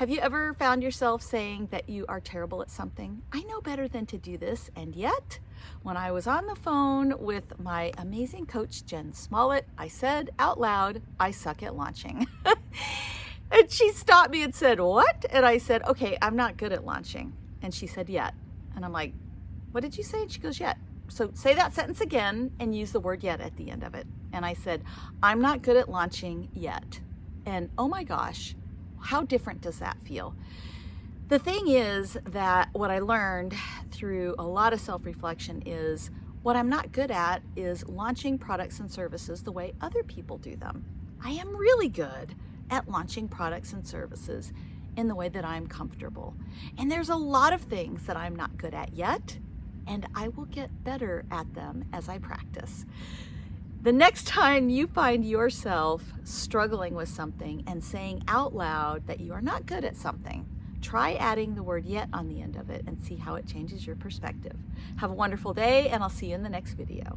Have you ever found yourself saying that you are terrible at something? I know better than to do this, and yet, when I was on the phone with my amazing coach, Jen Smollett, I said out loud, I suck at launching. and she stopped me and said, what? And I said, okay, I'm not good at launching. And she said, yet. And I'm like, what did you say? And she goes, yet. So say that sentence again and use the word yet at the end of it. And I said, I'm not good at launching yet. And oh my gosh, how different does that feel? The thing is that what I learned through a lot of self-reflection is what I'm not good at is launching products and services the way other people do them. I am really good at launching products and services in the way that I'm comfortable. And there's a lot of things that I'm not good at yet, and I will get better at them as I practice. The next time you find yourself struggling with something and saying out loud that you are not good at something, try adding the word yet on the end of it and see how it changes your perspective. Have a wonderful day and I'll see you in the next video.